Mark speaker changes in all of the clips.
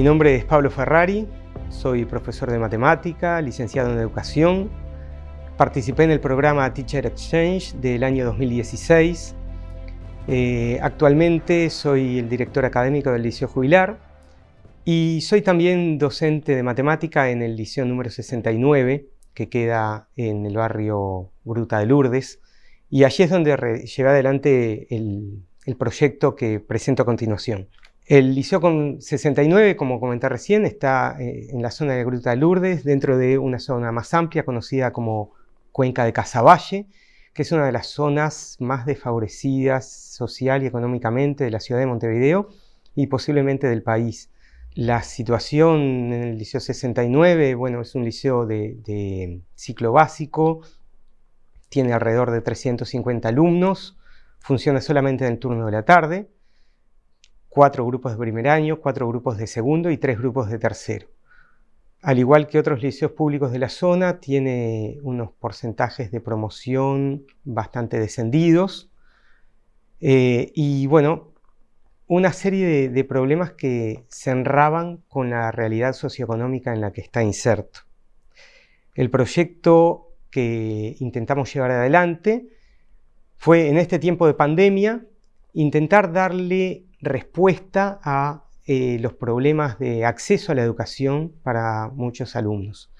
Speaker 1: Mi nombre es Pablo Ferrari, soy profesor de matemática, licenciado en educación. Participé en el programa Teacher Exchange del año 2016. Eh, actualmente soy el director académico del Liceo Jubilar y soy también docente de matemática en el Liceo número 69, que queda en el barrio Gruta de Lourdes. Y allí es donde llevé adelante el, el proyecto que presento a continuación. El Liceo 69, como comenté recién, está eh, en la zona de Gruta de Lourdes, dentro de una zona más amplia conocida como Cuenca de Casaballe, que es una de las zonas más desfavorecidas social y económicamente de la ciudad de Montevideo y posiblemente del país. La situación en el Liceo 69, bueno, es un liceo de ciclo básico, tiene alrededor de 350 alumnos, funciona solamente en el turno de la tarde, cuatro grupos de primer año, cuatro grupos de segundo y tres grupos de tercero. Al igual que otros liceos públicos de la zona, tiene unos porcentajes de promoción bastante descendidos eh, y bueno, una serie de, problemas que se enraban con la realidad socioeconómica en la que está inserto. El proyecto que intentamos llevar adelante fue en este tiempo de pandemia intentar darle respuesta a eh, los problemas de acceso a la educación para muchos alumnos.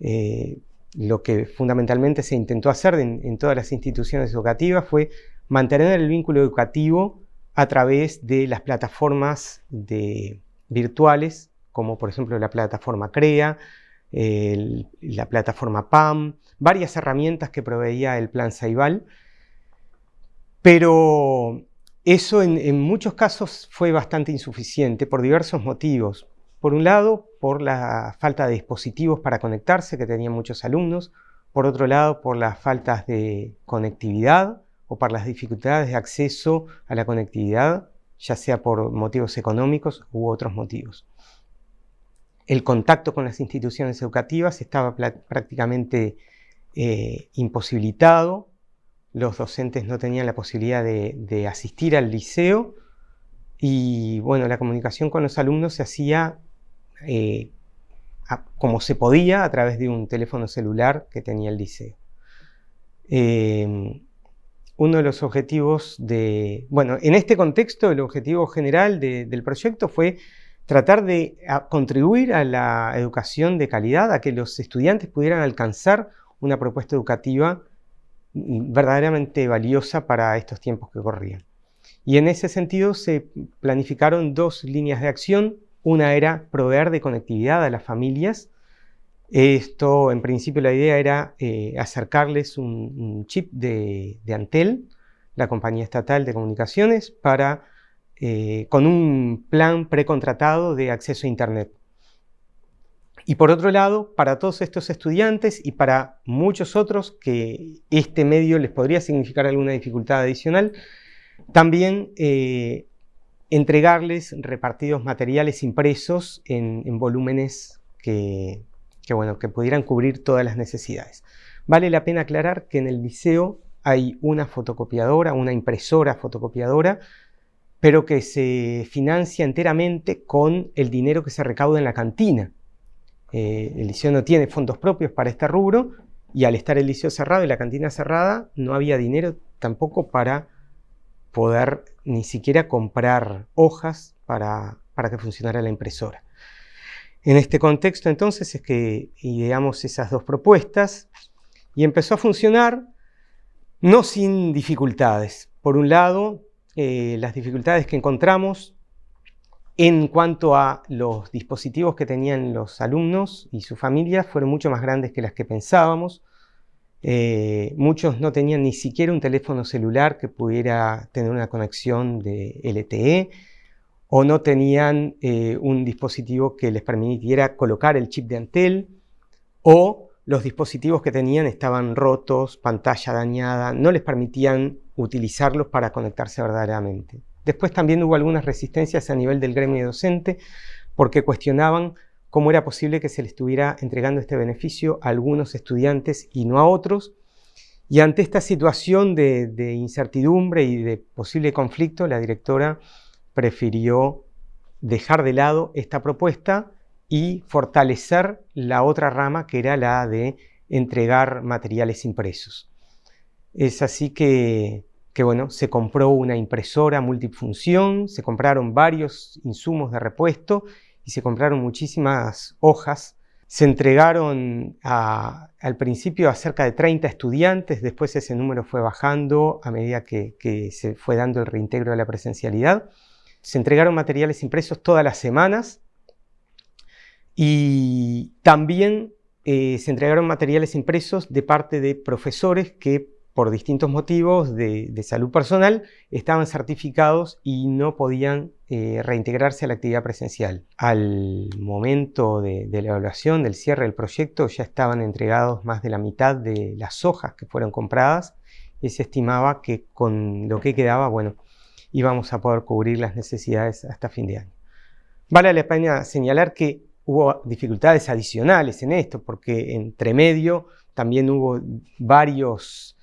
Speaker 1: Eh, lo que fundamentalmente se intentó hacer en, todas las instituciones educativas fue mantener el vínculo educativo a través de las plataformas virtuales, como por ejemplo la plataforma CREA, la plataforma PAM, varias herramientas que proveía el plan Saibal, pero eso en, muchos casos fue bastante insuficiente por diversos motivos. Por un lado, por la falta de dispositivos para conectarse que tenían muchos alumnos. Por otro lado, por las faltas de conectividad o por las dificultades de acceso a la conectividad, ya sea por motivos económicos u otros motivos. El contacto con las instituciones educativas estaba prácticamente eh, imposibilitado los docentes no tenían la posibilidad de, asistir al liceo y bueno, la comunicación con los alumnos se hacía eh, como se podía a través de un teléfono celular que tenía el liceo. Eh, uno de los objetivos de, bueno, en este contexto el objetivo general del proyecto fue tratar de contribuir a la educación de calidad, a que los estudiantes pudieran alcanzar una propuesta educativa verdaderamente valiosa para estos tiempos que corrían. Y en ese sentido se planificaron dos líneas de acción. Una era proveer de conectividad a las familias. Esto, en principio, la idea era eh, acercarles un, chip de, Antel, la compañía estatal de comunicaciones, para, eh, con un plan precontratado de acceso a Internet. Y por otro lado, para todos estos estudiantes y para muchos otros que este medio les podría significar alguna dificultad adicional, también eh, entregarles repartidos materiales impresos en, volúmenes que, bueno, que pudieran cubrir todas las necesidades. Vale la pena aclarar que en el liceo hay una fotocopiadora, una impresora fotocopiadora, pero que se financia enteramente con el dinero que se recauda en la cantina. Eh, el liceo no tiene fondos propios para este rubro y al estar el liceo cerrado y la cantina cerrada no había dinero tampoco para poder ni siquiera comprar hojas para, para que funcionara la impresora. En este contexto entonces es que ideamos esas dos propuestas y empezó a funcionar no sin dificultades. Por un lado, eh, las dificultades que encontramos en cuanto a los dispositivos que tenían los alumnos y sus familias, fueron mucho más grandes que las que pensábamos. Eh, muchos no tenían ni siquiera un teléfono celular que pudiera tener una conexión de LTE o no tenían eh, un dispositivo que les permitiera colocar el chip de Antel o los dispositivos que tenían estaban rotos, pantalla dañada, no les permitían utilizarlos para conectarse verdaderamente. Después también hubo algunas resistencias a nivel del gremio docente porque cuestionaban cómo era posible que se le estuviera entregando este beneficio a algunos estudiantes y no a otros. Y ante esta situación de, incertidumbre y de posible conflicto, la directora prefirió dejar de lado esta propuesta y fortalecer la otra rama que era la de entregar materiales impresos. Es así que, que bueno, se compró una impresora multifunción, se compraron varios insumos de repuesto y se compraron muchísimas hojas. Se entregaron al principio a cerca de 30 estudiantes, después ese número fue bajando a medida que, se fue dando el reintegro de la presencialidad. Se entregaron materiales impresos todas las semanas y también eh, se entregaron materiales impresos de parte de profesores que por distintos motivos de, salud personal, estaban certificados y no podían eh, reintegrarse a la actividad presencial. Al momento de, la evaluación, del cierre del proyecto, ya estaban entregados más de la mitad de las hojas que fueron compradas y se estimaba que con lo que quedaba, bueno, íbamos a poder cubrir las necesidades hasta fin de año. Vale la pena señalar que hubo dificultades adicionales en esto, porque entre medio también hubo varios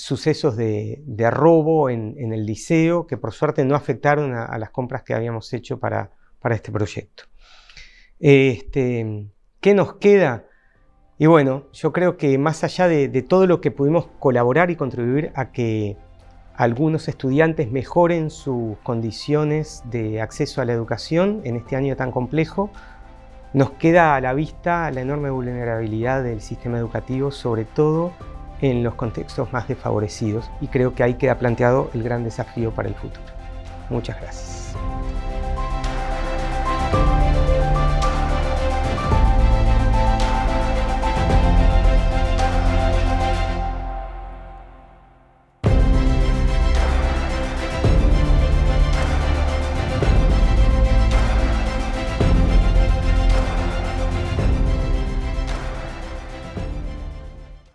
Speaker 1: sucesos de, robo en, el liceo que por suerte no afectaron a, las compras que habíamos hecho para, para este proyecto. Este, ¿Qué nos queda? Y bueno, yo creo que más allá de, todo lo que pudimos colaborar y contribuir a que algunos estudiantes mejoren sus condiciones de acceso a la educación en este año tan complejo, nos queda a la vista la enorme vulnerabilidad del sistema educativo, sobre todo en los contextos más desfavorecidos y creo que ahí queda planteado el gran desafío para el futuro. Muchas gracias.